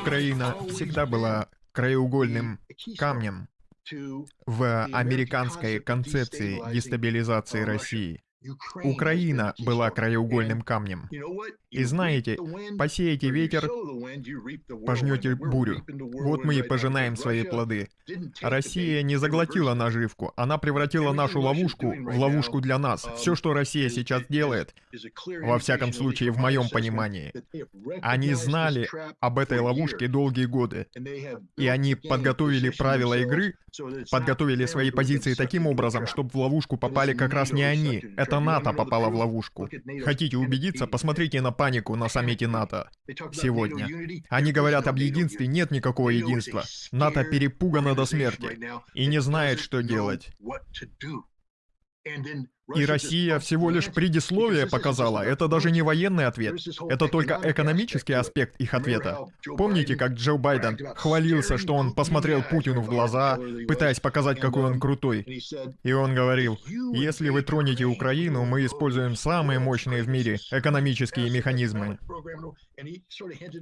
Украина всегда была краеугольным камнем в американской концепции дестабилизации России. Украина была краеугольным камнем. И знаете, посеете ветер, пожнете бурю. Вот мы и пожинаем свои плоды. Россия не заглотила наживку, она превратила нашу ловушку в ловушку для нас. Все, что Россия сейчас делает, во всяком случае, в моем понимании, они знали об этой ловушке долгие годы. И они подготовили правила игры, подготовили свои позиции таким образом, чтобы в ловушку попали как раз не они. Это НАТО попало в ловушку. Хотите убедиться? Посмотрите на панику на саммите НАТО сегодня. Они говорят об единстве, нет никакого единства. НАТО перепугано до смерти и не знает, что делать. И Россия всего лишь предисловие показала. Это даже не военный ответ. Это только экономический аспект их ответа. Помните, как Джо Байден хвалился, что он посмотрел Путину в глаза, пытаясь показать, какой он крутой. И он говорил, если вы тронете Украину, мы используем самые мощные в мире экономические механизмы.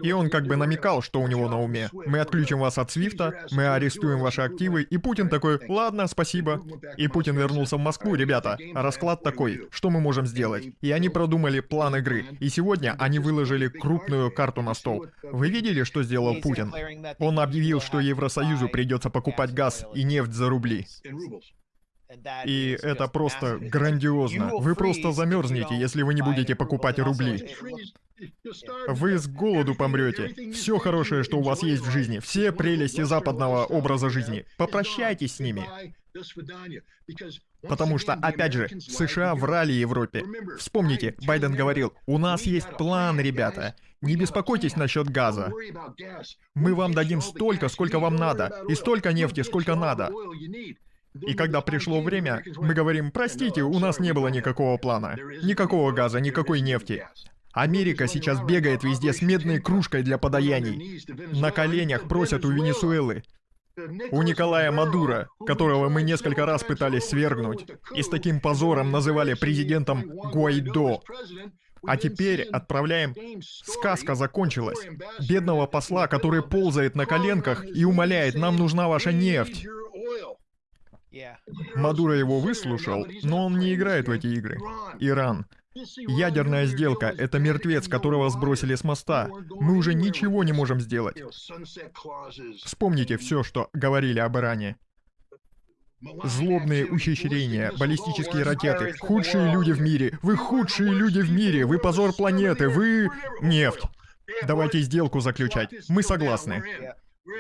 И он как бы намекал, что у него на уме. Мы отключим вас от Свифта, мы арестуем ваши активы, и Путин такой, ладно, спасибо. И Путин вернулся в Москву, ребята, расклад такой, что мы можем сделать? И они продумали план игры. И сегодня они выложили крупную карту на стол. Вы видели, что сделал Путин? Он объявил, что Евросоюзу придется покупать газ и нефть за рубли. И это просто грандиозно. Вы просто замерзнете, если вы не будете покупать рубли. Вы с голоду помрете. Все хорошее, что у вас есть в жизни, все прелести западного образа жизни. Попрощайтесь с ними. Потому что, опять же, США врали Европе. Вспомните, Байден говорил, у нас есть план, ребята. Не беспокойтесь насчет газа. Мы вам дадим столько, сколько вам надо, и столько нефти, сколько надо. И когда пришло время, мы говорим, простите, у нас не было никакого плана. Никакого газа, никакой нефти. Америка сейчас бегает везде с медной кружкой для подаяний. На коленях просят у Венесуэлы. У Николая Мадура, которого мы несколько раз пытались свергнуть, и с таким позором называли президентом Гуайдо. А теперь отправляем... Сказка закончилась. Бедного посла, который ползает на коленках и умоляет, нам нужна ваша нефть. Мадуро его выслушал, но он не играет в эти игры. Иран. Ядерная сделка — это мертвец, которого сбросили с моста. Мы уже ничего не можем сделать. Вспомните все, что говорили об Иране. Злобные ухищрения, баллистические ракеты, худшие люди в мире. Вы худшие люди в мире, вы позор планеты, вы... Нефть. Давайте сделку заключать. Мы согласны.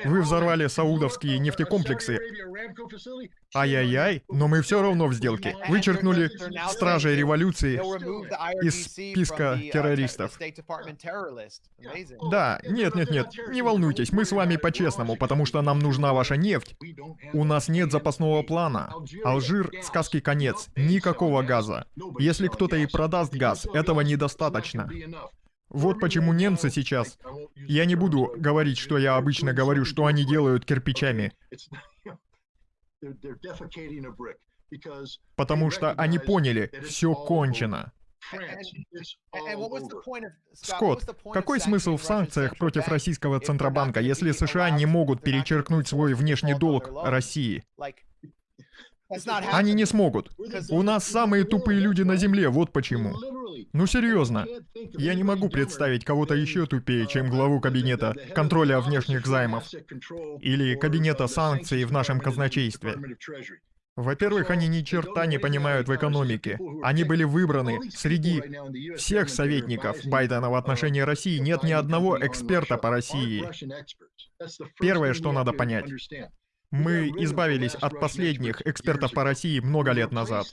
Вы взорвали саудовские нефтекомплексы. Ай-яй-яй, но мы все равно в сделке. Вычеркнули стражей революции из списка террористов. Да, нет-нет-нет, не волнуйтесь, мы с вами по-честному, потому что нам нужна ваша нефть. У нас нет запасного плана. Алжир — сказки конец, никакого газа. Если кто-то и продаст газ, этого недостаточно. Вот почему немцы сейчас... Я не буду говорить, что я обычно говорю, что они делают кирпичами. Потому что они поняли, все кончено. Скотт, какой смысл в санкциях против российского Центробанка, если США не могут перечеркнуть свой внешний долг России? Они не смогут. У нас самые тупые люди на Земле, вот почему. Ну серьезно. Я не могу представить кого-то еще тупее, чем главу кабинета контроля внешних займов. Или кабинета санкций в нашем казначействе. Во-первых, они ни черта не понимают в экономике. Они были выбраны среди всех советников Байдена в отношении России. Нет ни одного эксперта по России. Первое, что надо понять. Мы избавились от последних экспертов по России много лет назад.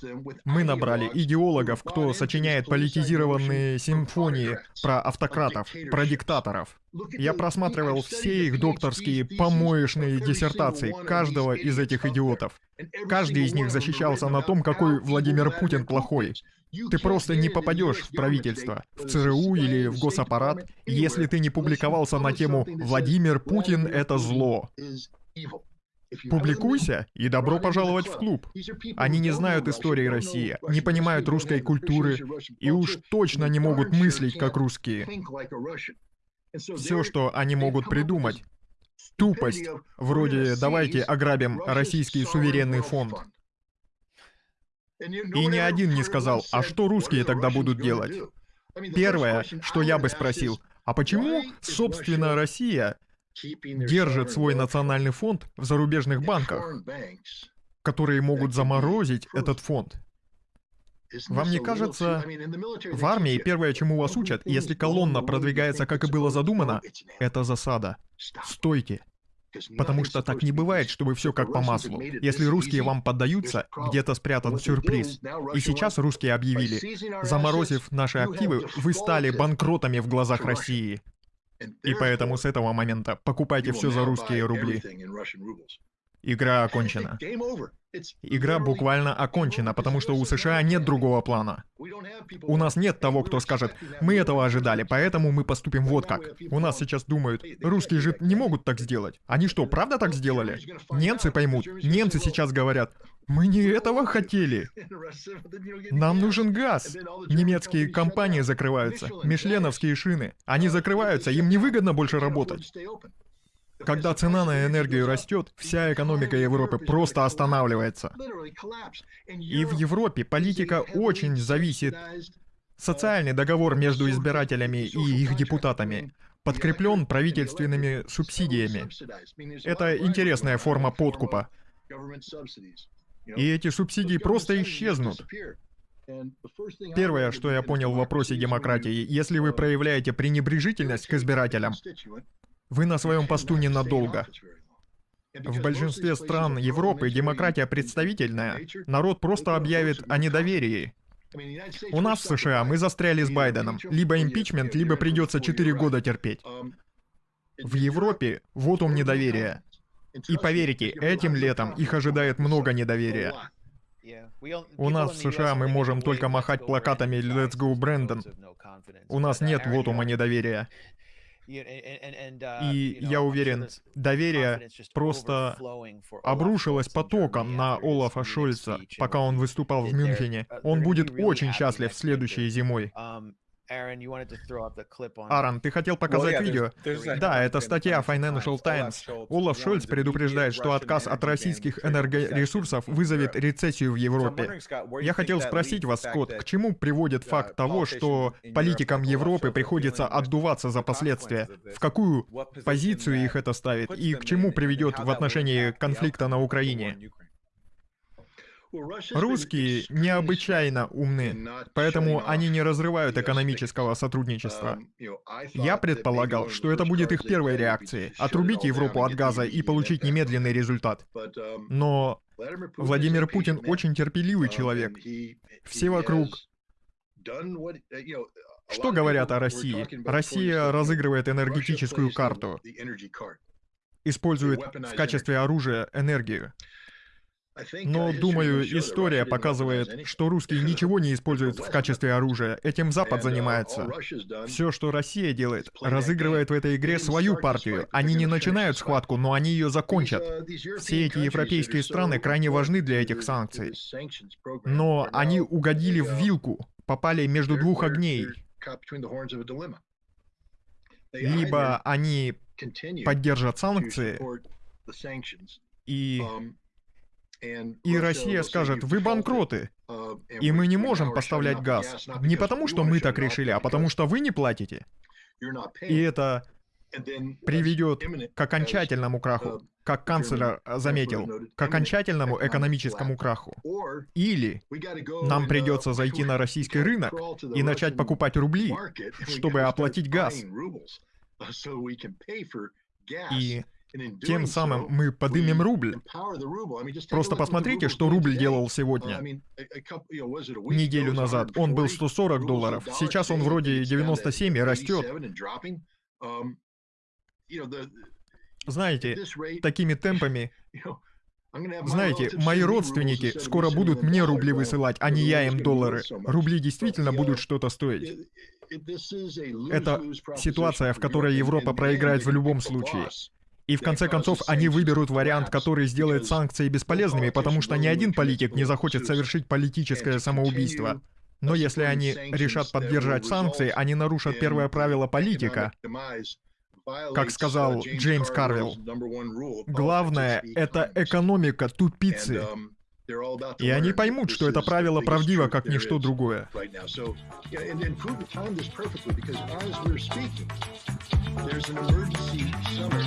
Мы набрали идеологов, кто сочиняет политизированные симфонии про автократов, про диктаторов. Я просматривал все их докторские помоечные диссертации каждого из этих идиотов. Каждый из них защищался на том, какой Владимир Путин плохой. Ты просто не попадешь в правительство, в ЦРУ или в госаппарат, если ты не публиковался на тему «Владимир Путин — это зло». Публикуйся, и добро пожаловать в клуб. Они не знают истории России, не понимают русской культуры, и уж точно не могут мыслить как русские. Все, что они могут придумать, тупость, вроде «давайте ограбим российский суверенный фонд». И ни один не сказал, а что русские тогда будут делать? Первое, что я бы спросил, а почему, собственно, Россия держит свой национальный фонд в зарубежных банках, которые могут заморозить этот фонд? Вам не кажется, в армии первое, чему вас учат, если колонна продвигается, как и было задумано, это засада. Стойте. Потому что так не бывает, чтобы все как по маслу. Если русские вам поддаются, где-то спрятан сюрприз. И сейчас русские объявили, заморозив наши активы, вы стали банкротами в глазах России. И поэтому с этого момента покупайте все за русские рубли. Игра окончена. Игра буквально окончена, потому что у США нет другого плана. У нас нет того, кто скажет, мы этого ожидали, поэтому мы поступим вот как. У нас сейчас думают, русские же не могут так сделать. Они что, правда так сделали? Немцы поймут. Немцы сейчас говорят, мы не этого хотели. Нам нужен газ. Немецкие компании закрываются. Мишленовские шины. Они закрываются, им невыгодно больше работать. Когда цена на энергию растет, вся экономика Европы просто останавливается. И в Европе политика очень зависит. Социальный договор между избирателями и их депутатами подкреплен правительственными субсидиями. Это интересная форма подкупа. И эти субсидии просто исчезнут. Первое, что я понял в вопросе демократии, если вы проявляете пренебрежительность к избирателям, вы на своем посту ненадолго. В большинстве стран Европы демократия представительная. Народ просто объявит о недоверии. У нас в США мы застряли с Байденом. Либо импичмент, либо придется 4 года терпеть. В Европе вот он недоверие. И поверьте, этим летом их ожидает много недоверия. У нас в США мы можем только махать плакатами «Let's go, Брэндон». У нас нет вотума недоверия. Uh, И я уверен, доверие просто обрушилось потоком на Олафа Шольца, пока он выступал в Мюнхене. Uh, Он будет очень счастлив следующей зимой. Аарон, ты хотел показать видео? Да, это статья Financial Times. Олаф Шольц предупреждает, что отказ от российских энергоресурсов вызовет рецессию в Европе. Я хотел спросить вас, Скотт, к чему приводит факт того, что политикам Европы приходится отдуваться за последствия? В какую позицию их это ставит? И к чему приведет в отношении конфликта на Украине? Русские необычайно умны, поэтому они не разрывают экономического сотрудничества. Я предполагал, что это будет их первой реакцией — отрубить Европу от газа и получить немедленный результат. Но Владимир Путин очень терпеливый человек. Все вокруг... Что говорят о России? Россия разыгрывает энергетическую карту, использует в качестве оружия энергию. Но, думаю, история показывает, что русские ничего не используют в качестве оружия. Этим Запад занимается. Все, что Россия делает, разыгрывает в этой игре свою партию. Они не начинают схватку, но они ее закончат. Все эти европейские страны крайне важны для этих санкций. Но они угодили в вилку, попали между двух огней. Либо они поддержат санкции, и и Россия скажет, вы банкроты, uh, и мы не можем поставлять газ. Не потому, что мы так решили, а потому, что вы не платите. И это приведет к окончательному краху, как канцлер заметил, к окончательному экономическому краху. Или нам придется зайти на российский рынок и начать покупать рубли, чтобы оплатить газ. И тем самым мы подымем рубль. Просто посмотрите, что рубль делал сегодня. Неделю назад он был 140 долларов, сейчас он вроде 97 и растет. Знаете, такими темпами... Знаете, мои родственники скоро будут мне рубли высылать, а не я им доллары. Рубли действительно будут что-то стоить. Это ситуация, в которой Европа проиграет в любом случае. И в конце концов они выберут вариант, который сделает санкции бесполезными, потому что ни один политик не захочет совершить политическое самоубийство. Но если они решат поддержать санкции, они нарушат первое правило политика. Как сказал Джеймс Карвилл, главное — это экономика тупицы. И они поймут, что это правило правдиво, как ничто другое. There's an emergency summit